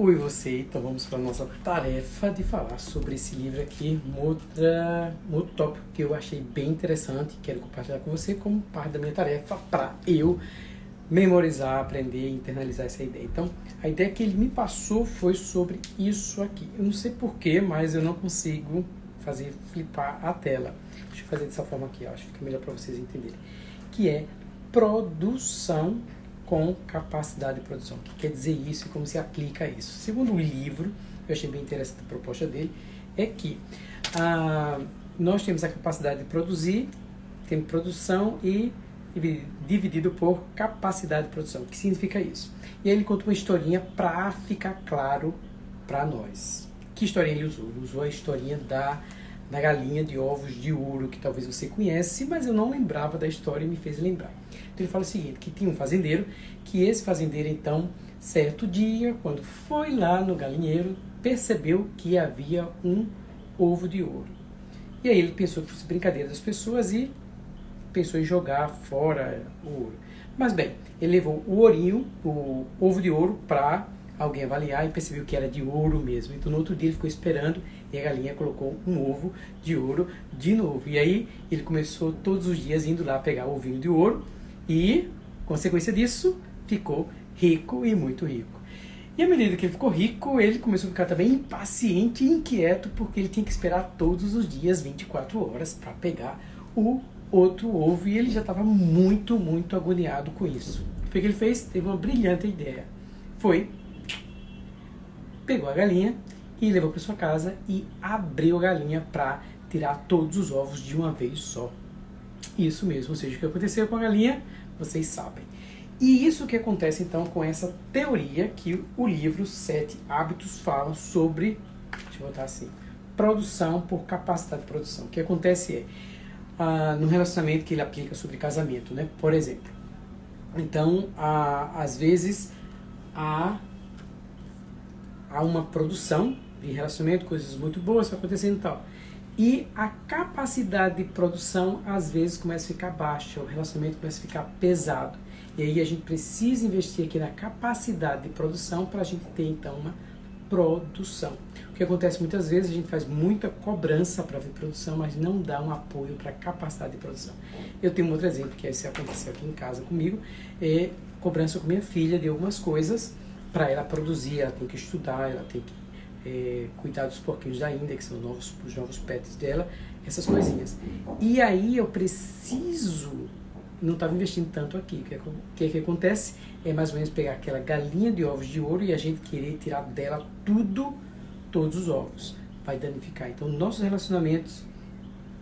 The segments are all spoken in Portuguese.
Oi você, então vamos para a nossa tarefa de falar sobre esse livro aqui, um, outra, um outro tópico que eu achei bem interessante, quero compartilhar com você como parte da minha tarefa para eu memorizar, aprender e internalizar essa ideia. Então, a ideia que ele me passou foi sobre isso aqui. Eu não sei porquê, mas eu não consigo fazer flipar a tela. Deixa eu fazer dessa forma aqui, ó, acho que fica melhor para vocês entenderem. Que é produção com capacidade de produção. O que quer dizer isso e como se aplica isso? Segundo o livro, eu achei bem interessante a proposta dele, é que ah, nós temos a capacidade de produzir, temos produção e dividido por capacidade de produção. O que significa isso? E aí ele conta uma historinha para ficar claro para nós. Que historinha ele usou? Ele usou a historinha da, da galinha de ovos de ouro, que talvez você conhece, mas eu não lembrava da história e me fez lembrar. Então ele fala o seguinte, que tinha um fazendeiro, que esse fazendeiro então, certo dia, quando foi lá no galinheiro, percebeu que havia um ovo de ouro. E aí ele pensou que fosse brincadeira das pessoas e pensou em jogar fora o ouro. Mas bem, ele levou o ourinho, o ovo de ouro, para alguém avaliar e percebeu que era de ouro mesmo. Então no outro dia ele ficou esperando e a galinha colocou um ovo de ouro de novo. E aí ele começou todos os dias indo lá pegar o ovinho de ouro e, consequência disso, ficou rico e muito rico. E à medida que ele ficou rico, ele começou a ficar também impaciente e inquieto, porque ele tinha que esperar todos os dias, 24 horas, para pegar o outro ovo. E ele já estava muito, muito agoniado com isso. O que ele fez? Teve uma brilhante ideia. Foi, pegou a galinha e levou para sua casa e abriu a galinha para tirar todos os ovos de uma vez só. Isso mesmo, ou seja, o que aconteceu com a galinha, vocês sabem. E isso que acontece então com essa teoria que o livro Sete Hábitos fala sobre, deixa eu botar assim, produção por capacidade de produção. O que acontece é, ah, no relacionamento que ele aplica sobre casamento, né? Por exemplo. Então, às vezes, há, há uma produção de relacionamento, coisas muito boas acontecendo e tal. E a capacidade de produção às vezes começa a ficar baixa, o relacionamento começa a ficar pesado. E aí a gente precisa investir aqui na capacidade de produção para a gente ter então uma produção. O que acontece muitas vezes, a gente faz muita cobrança para ver produção, mas não dá um apoio para capacidade de produção. Eu tenho um outro exemplo, que é esse aconteceu aqui em casa comigo, é cobrança com minha filha de algumas coisas para ela produzir, ela tem que estudar, ela tem que é, cuidar dos porquinhos da que são novos, os novos pets dela, essas coisinhas. E aí eu preciso, não estava investindo tanto aqui. O que, que, é que acontece? É mais ou menos pegar aquela galinha de ovos de ouro e a gente querer tirar dela tudo, todos os ovos. Vai danificar. Então, nossos relacionamentos,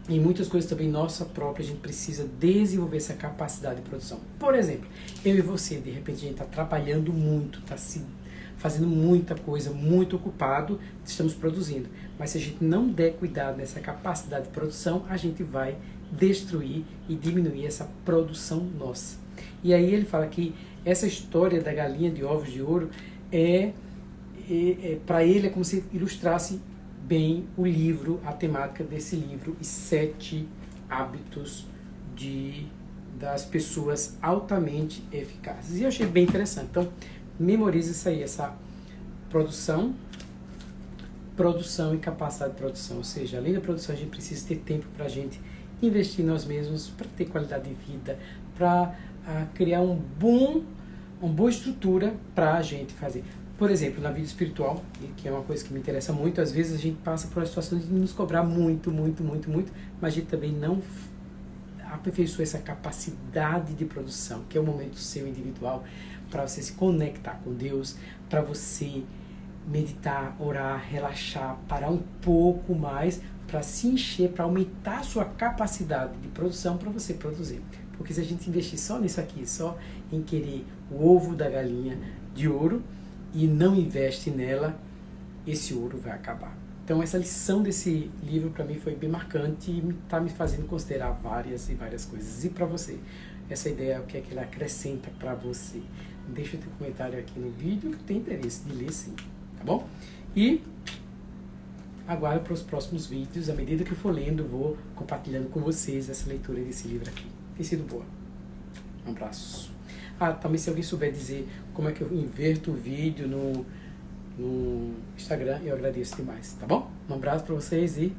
em muitas coisas também nossa própria, a gente precisa desenvolver essa capacidade de produção. Por exemplo, eu e você, de repente, a gente está trabalhando muito, está se fazendo muita coisa, muito ocupado, estamos produzindo. Mas se a gente não der cuidado nessa capacidade de produção, a gente vai destruir e diminuir essa produção nossa. E aí ele fala que essa história da galinha de ovos de ouro é, é, é para ele é como se ilustrasse bem o livro, a temática desse livro, Os Sete Hábitos de, das Pessoas Altamente Eficazes. E eu achei bem interessante. Então, memorize isso aí, essa produção, produção e capacidade de produção. Ou seja, além da produção, a gente precisa ter tempo para a gente investir em nós mesmos, para ter qualidade de vida, para uh, criar um bom, uma boa estrutura para a gente fazer. Por exemplo, na vida espiritual, que é uma coisa que me interessa muito, às vezes a gente passa por uma situação de nos cobrar muito, muito, muito, muito, mas a gente também não aperfeiçoa essa capacidade de produção, que é o momento seu individual, para você se conectar com Deus, para você meditar, orar, relaxar, parar um pouco mais para se encher, para aumentar a sua capacidade de produção para você produzir. Porque se a gente investir só nisso aqui, só em querer o ovo da galinha de ouro e não investe nela, esse ouro vai acabar. Então essa lição desse livro para mim foi bem marcante e está me fazendo considerar várias e várias coisas. E para você, essa ideia, o que é que ela acrescenta para você? Deixa teu comentário aqui no vídeo que tem interesse de ler sim, tá bom? E aguardo para os próximos vídeos. À medida que eu for lendo, vou compartilhando com vocês essa leitura desse livro aqui. Tem sido boa. Um abraço. Ah, também se alguém souber dizer como é que eu inverto o vídeo no no Instagram, eu agradeço demais, tá bom? Um abraço para vocês e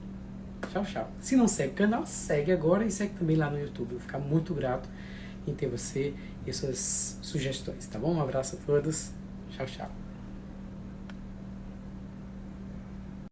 tchau, tchau. Se não segue o canal, segue agora e segue também lá no YouTube. Eu vou ficar muito grato em ter você e suas sugestões, tá bom? Um abraço a todos. Tchau, tchau.